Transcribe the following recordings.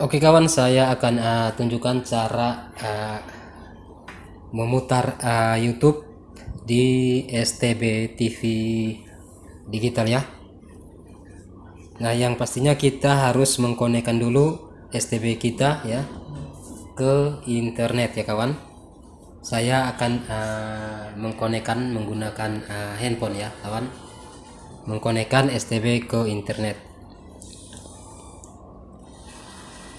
Oke kawan, saya akan uh, tunjukkan cara uh, memutar uh, YouTube di STB TV digital ya. Nah, yang pastinya kita harus mengkonekkan dulu STB kita ya ke internet ya kawan. Saya akan uh, mengkonekkan menggunakan uh, handphone ya kawan. Mengkonekkan STB ke internet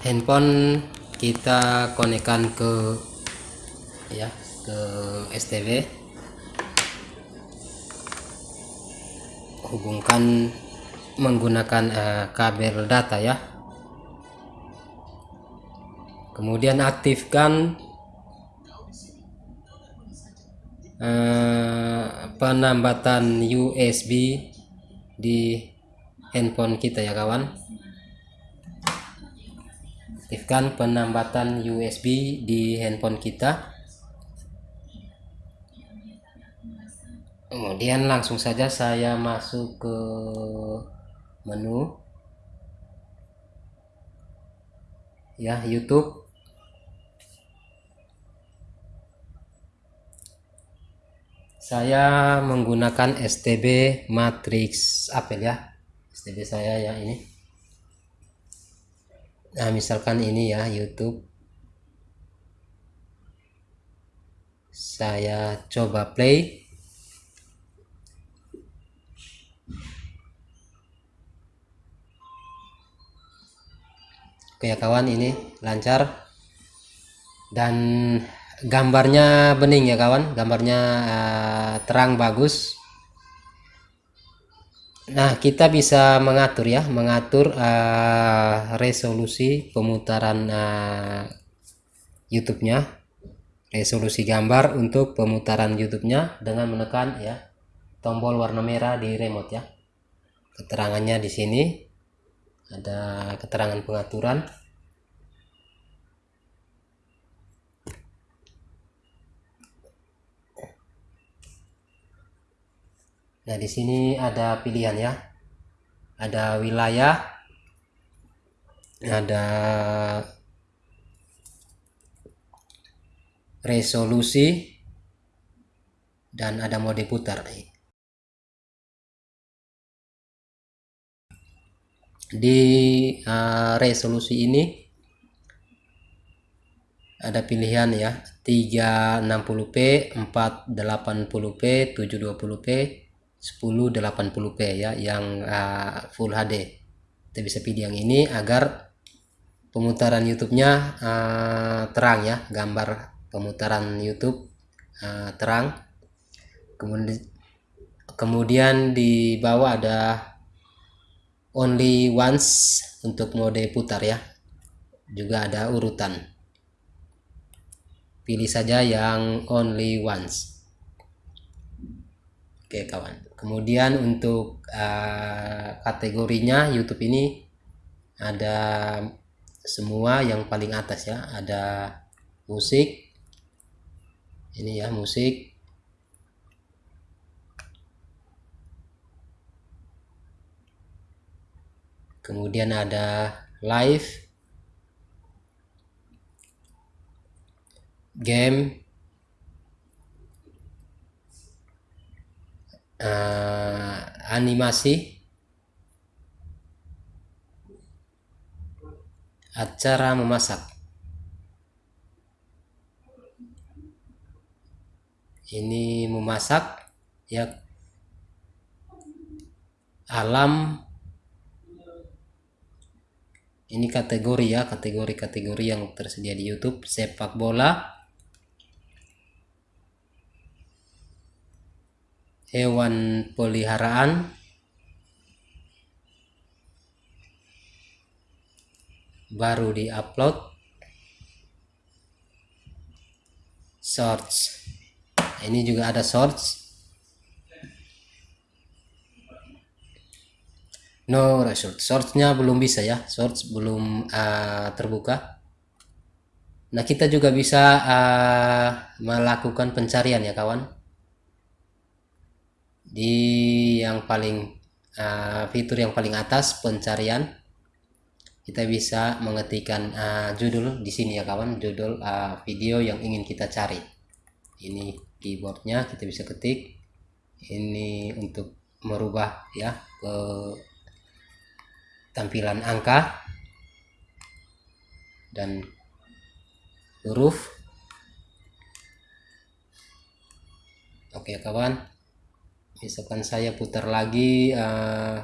handphone kita konekkan ke ya ke STB hubungkan menggunakan uh, kabel data ya. Kemudian aktifkan uh, penambatan USB di handphone kita ya kawan aktifkan penambatan USB di handphone kita. Kemudian langsung saja saya masuk ke menu. Ya YouTube. Saya menggunakan STB Matrix Apple ya. STB saya yang ini nah misalkan ini ya YouTube. Saya coba play. Oke ya kawan ini lancar. Dan gambarnya bening ya kawan. Gambarnya uh, terang bagus Nah, kita bisa mengatur ya, mengatur uh, resolusi pemutaran uh, YouTube-nya, resolusi gambar untuk pemutaran YouTube-nya dengan menekan ya tombol warna merah di remote ya. Keterangannya di sini ada keterangan pengaturan. Nah, di sini ada pilihan ya. Ada wilayah, ada resolusi, dan ada mode putar. Di uh, resolusi ini ada pilihan ya 360p, 480p, 720p, 1080p ya yang uh, full HD kita bisa pilih yang ini agar pemutaran YouTube-nya uh, terang ya gambar pemutaran YouTube uh, terang. Kemudian kemudian di bawah ada only once untuk mode putar ya. Juga ada urutan. Pilih saja yang only once. Oke kawan kemudian untuk uh, kategorinya YouTube ini ada semua yang paling atas ya. Ada musik ini ya musik. Kemudian ada live game uh, animasi. Acara memasak. Ini memasak ya. Alam. Ini kategori ya kategori-kategori yang tersedia di YouTube. Sepak bola hewan peliharaan. Baru di-upload. Shorts. Ini juga ada shorts. No result. Shortsnya belum bisa ya. Shorts belum uh, terbuka. Nah kita juga bisa uh, melakukan pencarian ya kawan di yang paling uh, fitur yang paling atas pencarian. Kita bisa mengetikkan uh, judul di sini ya kawan. Judul uh, video yang ingin kita cari. Ini keyboardnya kita bisa ketik. Ini untuk merubah ya ke tampilan angka dan huruf. Oke kawan misalkan saya putar lagi uh,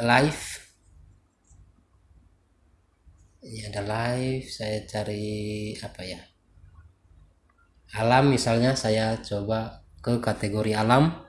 live. Ini ada live saya cari apa ya? Alam misalnya saya coba ke kategori alam.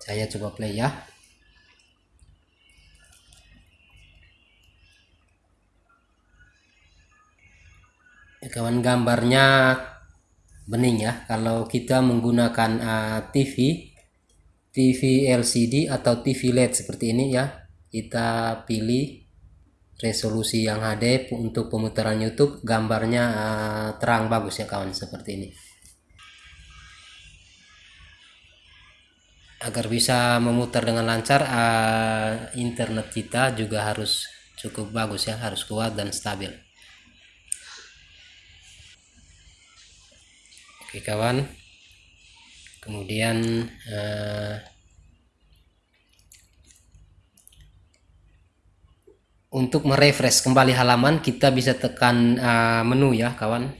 Saya coba play ya kawan gambarnya bening ya. Kalau kita menggunakan uh, TV TV LCD atau TV LED seperti ini ya kita pilih resolusi yang HD untuk pemutaran YouTube. Gambarnya uh, terang bagus ya kawan seperti ini. Agar bisa memutar dengan lancar uh, internet kita juga harus cukup bagus ya harus kuat dan stabil oke kawan. Kemudian uh, untuk merefresh kembali halaman kita bisa tekan uh, menu ya kawan.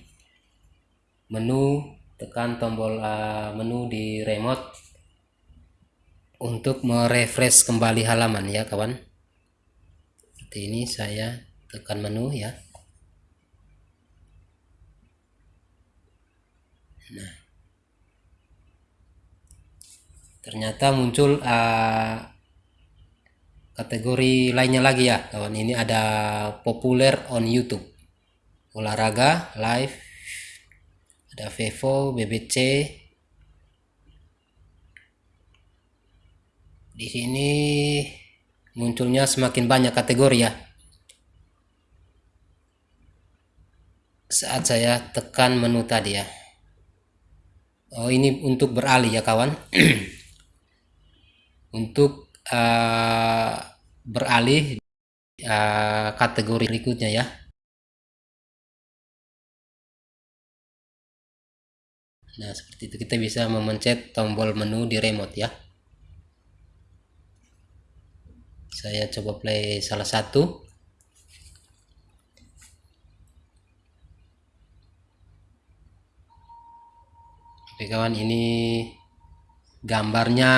Menu tekan tombol uh, menu di remote untuk merefresh kembali halaman ya kawan. Seperti ini saya tekan menu ya nah ternyata muncul uh, kategori lainnya lagi ya. Kawan ini ada populer on YouTube. Olahraga live ada Vevo BBC di sini munculnya semakin banyak kategori ya. Saat saya tekan menu tadi ya Oh ini untuk beralih ya kawan. Untuk uh, beralih uh, kategori berikutnya ya. Nah seperti itu kita bisa memencet tombol menu di remote ya. Saya coba play salah satu oke kawan ini gambarnya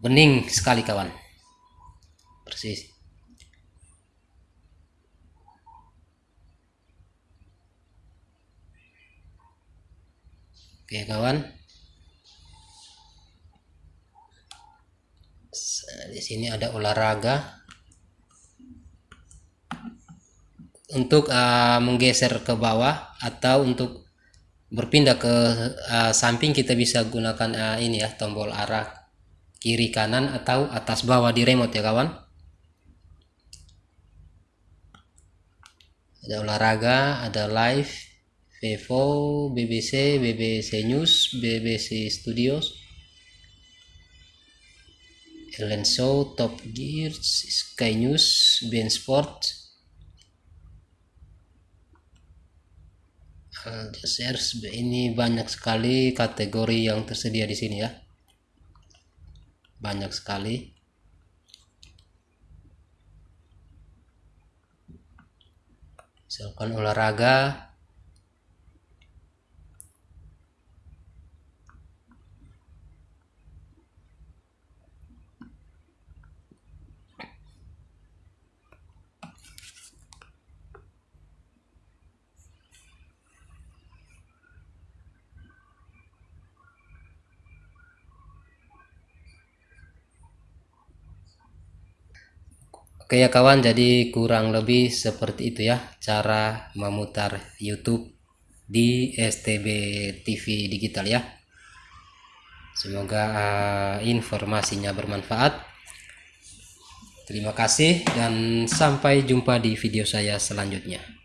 bening sekali kawan. Persis. Oke kawan. Di sini ada olahraga. Untuk uh, menggeser ke bawah atau untuk berpindah ke uh, samping kita bisa gunakan uh, ini ya tombol arah kiri kanan atau atas bawah di remote ya kawan. Ada olahraga ada live Vivo BBC BBC News BBC Studios. Ellen Show Top Gear Sky News Ben Sport Al Jazeera ini banyak sekali kategori yang tersedia di sini ya. Banyak sekali. Misalkan olahraga Oke ya kawan, jadi kurang lebih seperti itu ya cara memutar YouTube di STB TV digital ya. Semoga uh, informasinya bermanfaat. Terima kasih dan sampai jumpa di video saya selanjutnya.